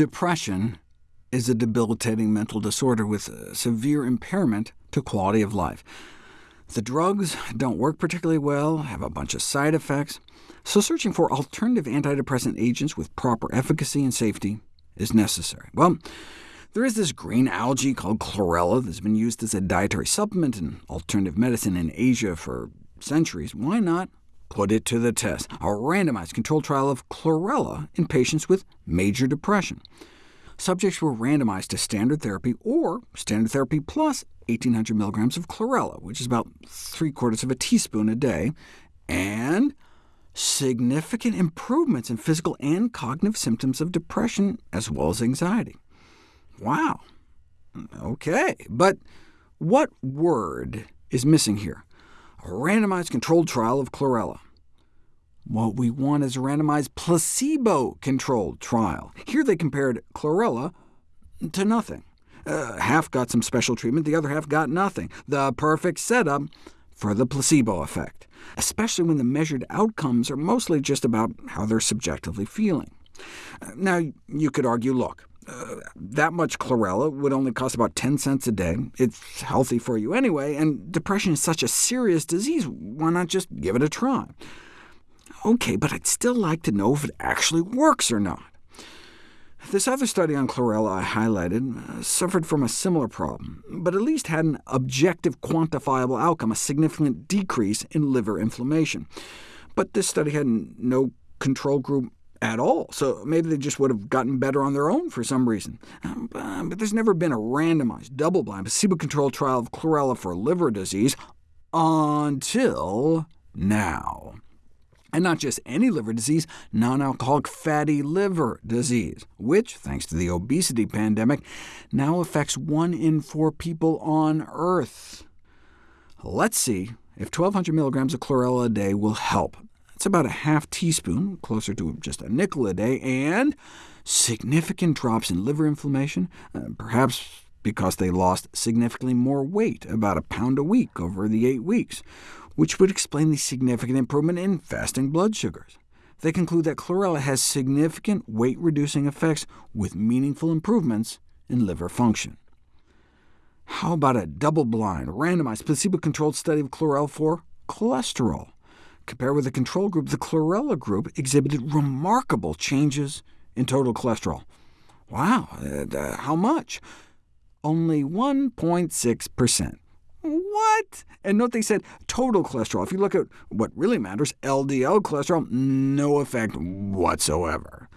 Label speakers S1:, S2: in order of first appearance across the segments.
S1: Depression is a debilitating mental disorder with severe impairment to quality of life. The drugs don't work particularly well, have a bunch of side effects, so searching for alternative antidepressant agents with proper efficacy and safety is necessary. Well, there is this green algae called chlorella that's been used as a dietary supplement in alternative medicine in Asia for centuries. Why not put it to the test? A randomized controlled trial of chlorella in patients with major depression. Subjects were randomized to standard therapy or standard therapy plus 1,800 milligrams of chlorella, which is about three-quarters of a teaspoon a day, and significant improvements in physical and cognitive symptoms of depression, as well as anxiety. Wow. OK, but what word is missing here? A randomized controlled trial of chlorella. What we want is a randomized placebo-controlled trial. Here they compared chlorella to nothing. Uh, half got some special treatment, the other half got nothing. The perfect setup for the placebo effect, especially when the measured outcomes are mostly just about how they're subjectively feeling. Now, you could argue, look, that much chlorella would only cost about 10 cents a day. It's healthy for you anyway, and depression is such a serious disease, why not just give it a try? OK, but I'd still like to know if it actually works or not. This other study on chlorella I highlighted uh, suffered from a similar problem, but at least had an objective quantifiable outcome, a significant decrease in liver inflammation. But this study had no control group at all, so maybe they just would have gotten better on their own for some reason. Um, but there's never been a randomized, double-blind, placebo-controlled trial of chlorella for liver disease until now. And not just any liver disease, non-alcoholic fatty liver disease, which, thanks to the obesity pandemic, now affects one in four people on Earth. Let's see if 1,200 milligrams of chlorella a day will help. It's about a half teaspoon, closer to just a nickel a day, and significant drops in liver inflammation, uh, perhaps because they lost significantly more weight, about a pound a week over the eight weeks, which would explain the significant improvement in fasting blood sugars. They conclude that chlorella has significant weight-reducing effects with meaningful improvements in liver function. How about a double-blind, randomized, placebo-controlled study of chlorella for cholesterol? Compared with the control group, the chlorella group exhibited remarkable changes in total cholesterol. Wow, uh, how much? Only 1.6%. What? And note they said total cholesterol. If you look at what really matters, LDL cholesterol, no effect whatsoever.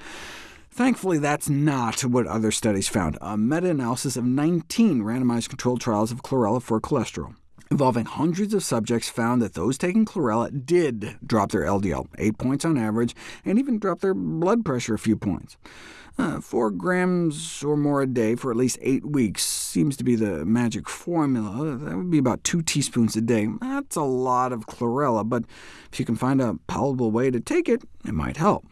S1: Thankfully, that's not what other studies found. A meta-analysis of 19 randomized controlled trials of chlorella for cholesterol involving hundreds of subjects found that those taking chlorella did drop their LDL, 8 points on average, and even drop their blood pressure a few points. Uh, 4 grams or more a day for at least 8 weeks seems to be the magic formula. That would be about 2 teaspoons a day. That's a lot of chlorella, but if you can find a palatable way to take it, it might help.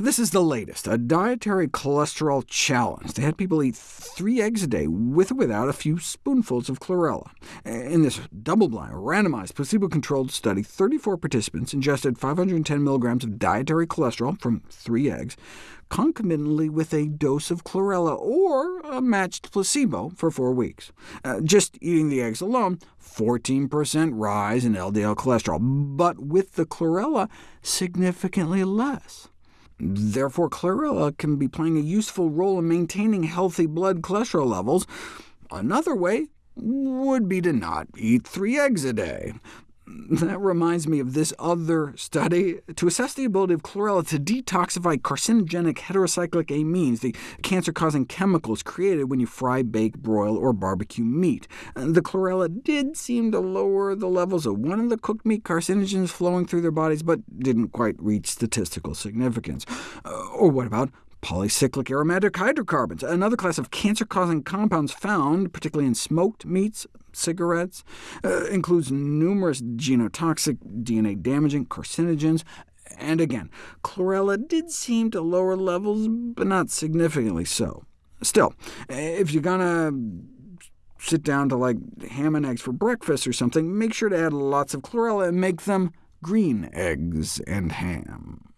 S1: This is the latest, a dietary cholesterol challenge. They had people eat three eggs a day, with or without a few spoonfuls of chlorella. In this double-blind, randomized, placebo-controlled study, 34 participants ingested 510 milligrams of dietary cholesterol from three eggs, concomitantly with a dose of chlorella or a matched placebo for four weeks. Uh, just eating the eggs alone, 14% rise in LDL cholesterol, but with the chlorella, significantly less. Therefore, chlorella can be playing a useful role in maintaining healthy blood cholesterol levels. Another way would be to not eat three eggs a day. That reminds me of this other study. To assess the ability of chlorella to detoxify carcinogenic heterocyclic amines, the cancer-causing chemicals created when you fry, bake, broil, or barbecue meat. The chlorella did seem to lower the levels of one of the cooked meat carcinogens flowing through their bodies, but didn't quite reach statistical significance. Uh, or what about Polycyclic aromatic hydrocarbons, another class of cancer-causing compounds found particularly in smoked meats, cigarettes, uh, includes numerous genotoxic, DNA-damaging carcinogens, and again, chlorella did seem to lower levels, but not significantly so. Still, if you're gonna sit down to like ham and eggs for breakfast or something, make sure to add lots of chlorella and make them green eggs and ham.